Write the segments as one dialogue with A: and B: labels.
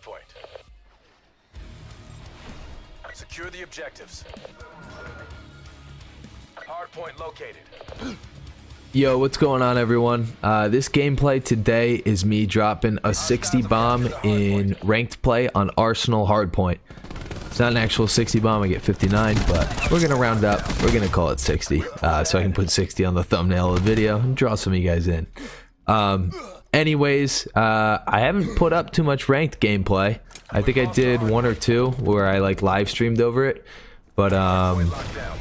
A: hardpoint. Secure the objectives. Hardpoint located.
B: Yo, what's going on everyone? Uh, this gameplay today is me dropping a 60 bomb in ranked play on Arsenal Hardpoint. It's not an actual 60 bomb, I get 59, but we're gonna round up. We're gonna call it 60, uh, so I can put 60 on the thumbnail of the video and draw some of you guys in. Um, anyways, uh, I haven't put up too much ranked gameplay. I think I did one or two where I like live streamed over it. But um,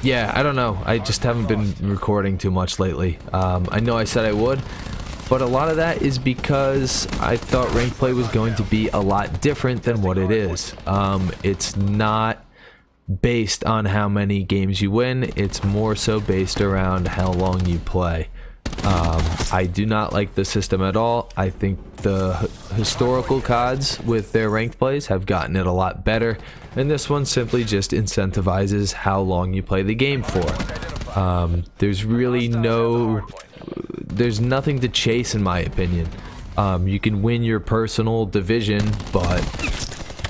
B: yeah, I don't know. I just haven't been recording too much lately. Um, I know I said I would, but a lot of that is because I thought ranked play was going to be a lot different than what it is. Um, it's not based on how many games you win. It's more so based around how long you play. Um, I do not like the system at all. I think the historical CODs with their ranked plays have gotten it a lot better. And this one simply just incentivizes how long you play the game for. Um, there's really no... There's nothing to chase in my opinion. Um, you can win your personal division, but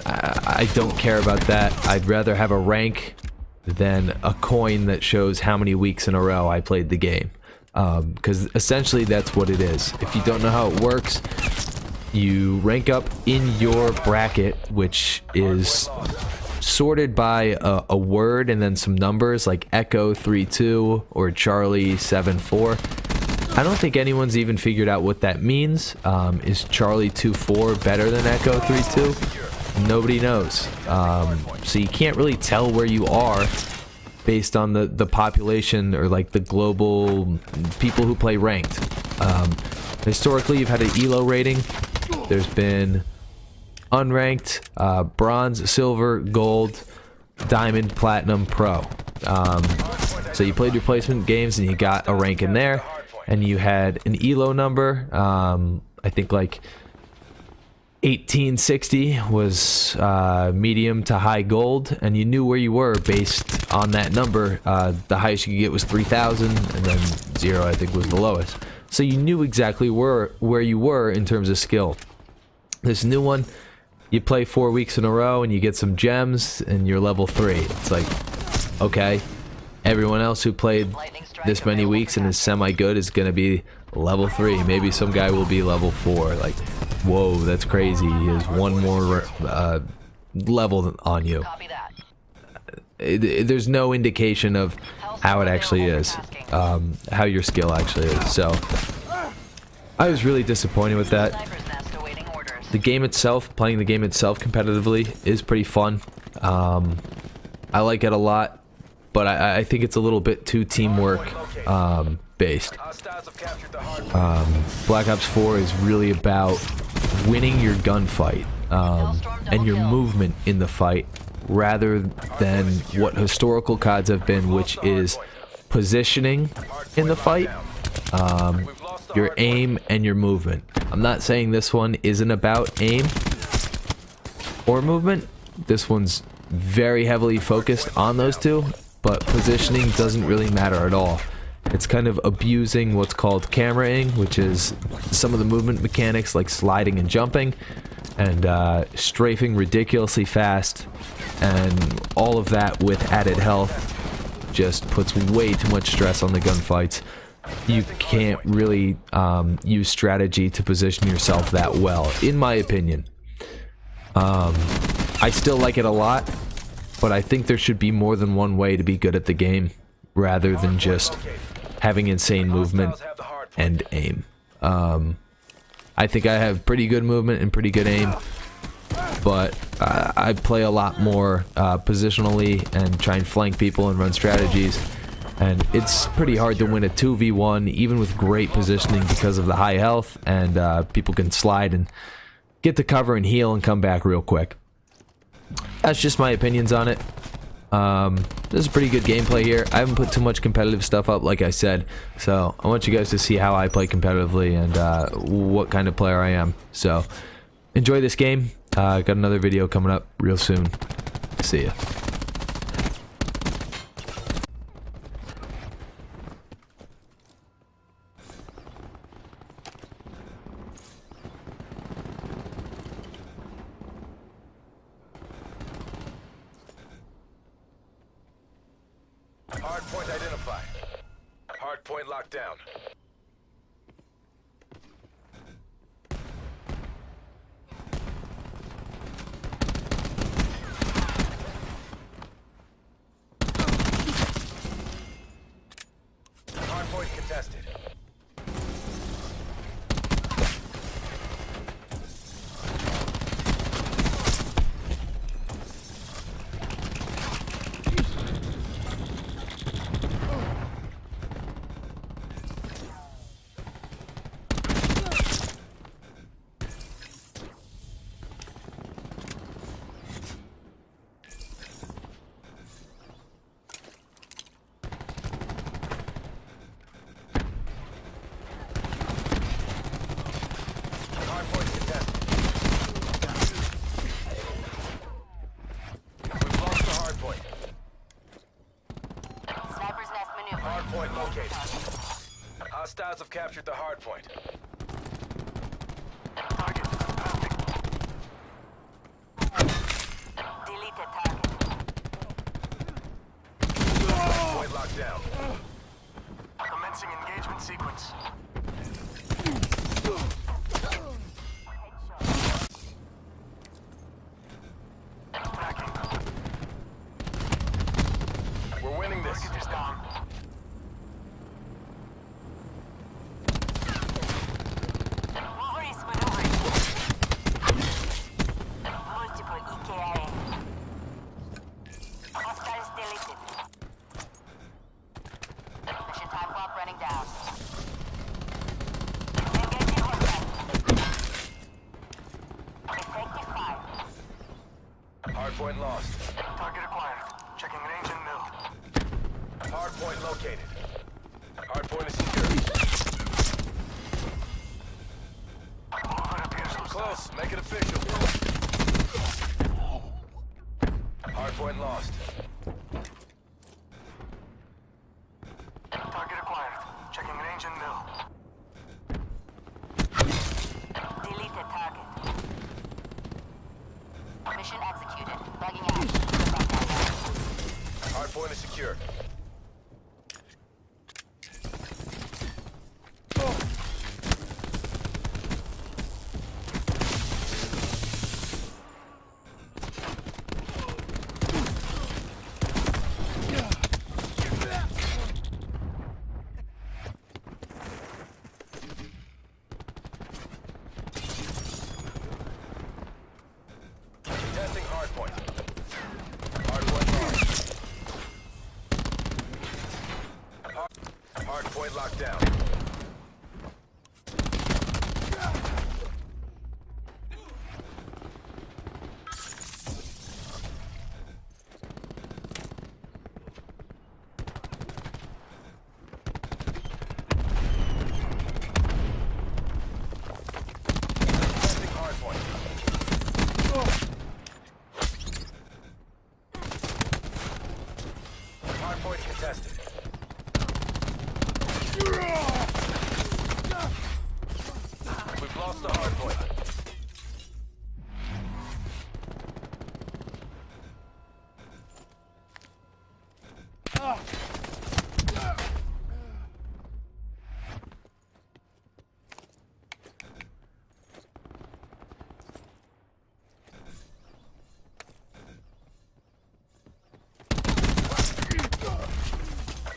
B: I, I don't care about that. I'd rather have a rank than a coin that shows how many weeks in a row I played the game because um, essentially that's what it is. If you don't know how it works, you rank up in your bracket, which is sorted by a, a word and then some numbers like Echo 32 or Charlie 74. I don't think anyone's even figured out what that means. Um, is Charlie 24 better than Echo 32? Nobody knows. Um, so you can't really tell where you are based on the the population or like the global people who play ranked. Um, historically, you've had an ELO rating. There's been unranked, uh, bronze, silver, gold, diamond, platinum, pro. Um, so you played replacement games and you got a rank in there, and you had an ELO number. Um, I think like 1860 was uh, medium to high gold, and you knew where you were based on that number. Uh, the highest you could get was 3,000, and then zero, I think, was the lowest. So you knew exactly where where you were in terms of skill. This new one, you play four weeks in a row, and you get some gems, and you're level three. It's like, okay, everyone else who played this many weeks and is semi-good is going to be level three. Maybe some guy will be level four. Like, Whoa, that's crazy. He has one more uh, level on you. It, it, there's no indication of how it actually is, um, how your skill actually is. So, I was really disappointed with that. The game itself, playing the game itself competitively, is pretty fun. Um, I like it a lot, but I, I, think it's a little bit too teamwork um, based. Um, Black Ops 4 is really about winning your gunfight um, and your movement in the fight rather than what historical CODs have been, which is positioning in the fight, um, your aim, and your movement. I'm not saying this one isn't about aim or movement. This one's very heavily focused on those two, but positioning doesn't really matter at all. It's kind of abusing what's called cameraing, which is some of the movement mechanics like sliding and jumping, and uh, strafing ridiculously fast, and all of that with added health just puts way too much stress on the gunfights. You can't really um, use strategy to position yourself that well, in my opinion. Um, I still like it a lot, but I think there should be more than one way to be good at the game, rather than just having insane movement and aim. Um, I think I have pretty good movement and pretty good aim, but uh, I play a lot more uh, positionally and try and flank people and run strategies. And it's pretty hard to win a 2v1 even with great positioning because of the high health and uh, people can slide and get to cover and heal and come back real quick. That's just my opinions on it. Um, this is pretty good gameplay here. I haven't put too much competitive stuff up, like I said. So I want you guys to see how I play competitively and uh, what kind of player I am. So enjoy this game. Uh, got another video coming up real soon. See ya.
A: Hard point identified. Hard point locked down. Hard point contested. Hard point contested. We've lost the hard point.
C: Sniper's nest maneuver.
A: Hard located. Hostiles have captured the hard point. Target.
C: Deleted target.
A: Point locked down.
D: Commencing engagement sequence.
A: Hard point located. Hard point is secure.
D: Movement appears hostile.
A: Close. Make it official. Hard point lost.
D: Target acquired. Checking range and mill.
C: Deleted target. Mission executed. Logging out. Goodbye,
A: Hard point is secure. Testing hard point. Hard point lost. Hard, hard point locked down. Testing hard point. Hard point contested. We've lost the hard point.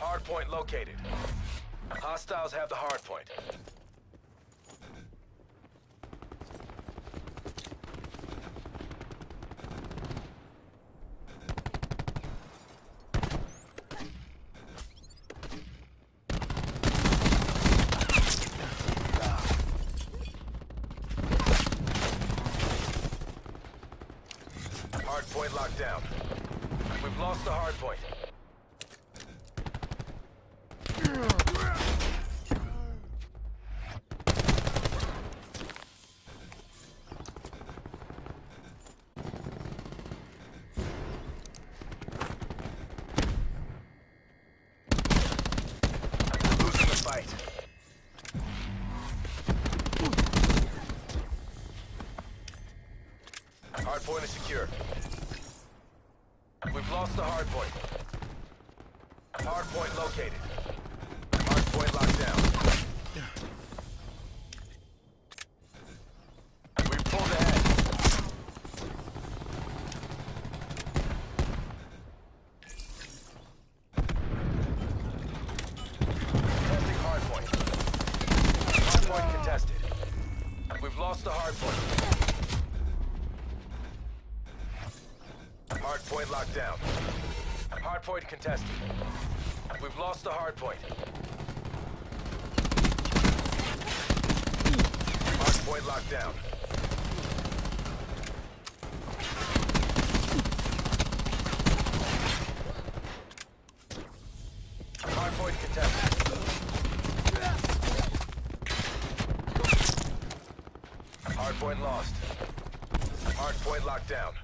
A: Hard point located. Hostiles have the hard point. Hard point locked down. We've lost the hard point. Losing the fight. Hard point is secure. We've lost the hard point. Hardpoint located. Hardpoint locked down. Down. Hardpoint contested. We've lost the hardpoint. Hardpoint locked down. Hardpoint contested. Hardpoint lost. Hardpoint locked down.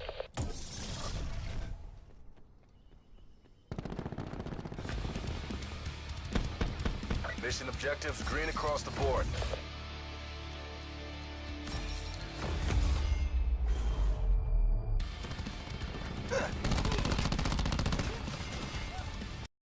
A: Mission objectives green across the board.